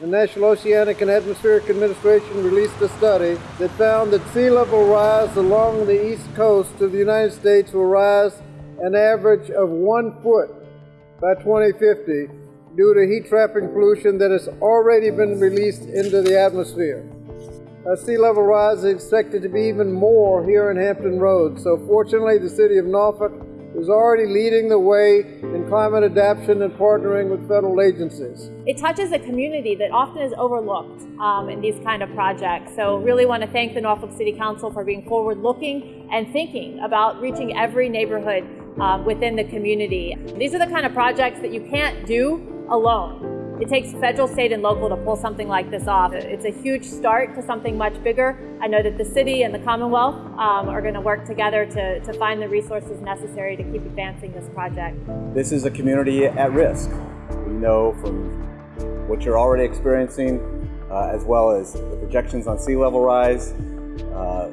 the National Oceanic and Atmospheric Administration released a study that found that sea level rise along the east coast of the United States will rise an average of one foot by 2050 due to heat trapping pollution that has already been released into the atmosphere. Uh, sea level rise is expected to be even more here in Hampton Roads. So fortunately, the city of Norfolk is already leading the way in climate adaptation and partnering with federal agencies. It touches a community that often is overlooked um, in these kind of projects. So really want to thank the Norfolk City Council for being forward looking and thinking about reaching every neighborhood um, within the community. These are the kind of projects that you can't do alone. It takes federal, state, and local to pull something like this off. It's a huge start to something much bigger. I know that the city and the Commonwealth um, are going to work together to, to find the resources necessary to keep advancing this project. This is a community at risk. We know from what you're already experiencing, uh, as well as the projections on sea level rise, uh,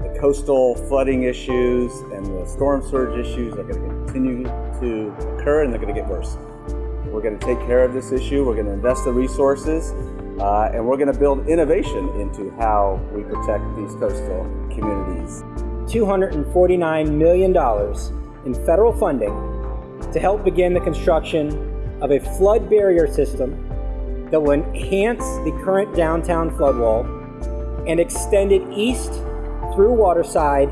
the coastal flooding issues, and the storm surge issues are going to continue to occur and they're going to get worse. We're going to take care of this issue. We're going to invest the resources, uh, and we're going to build innovation into how we protect these coastal communities. $249 million in federal funding to help begin the construction of a flood barrier system that will enhance the current downtown flood wall and extend it east through Waterside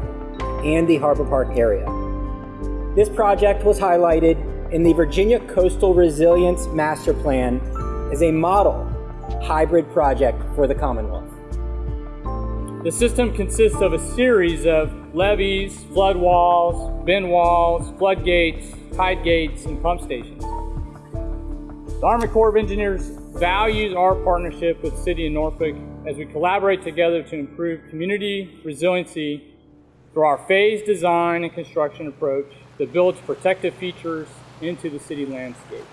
and the Harbor Park area. This project was highlighted in the Virginia Coastal Resilience Master Plan as a model hybrid project for the Commonwealth. The system consists of a series of levees, flood walls, bin walls, floodgates, tide gates, and pump stations. The Army Corps of Engineers values our partnership with City of Norfolk as we collaborate together to improve community resiliency through our phased design and construction approach that builds protective features into the city landscape.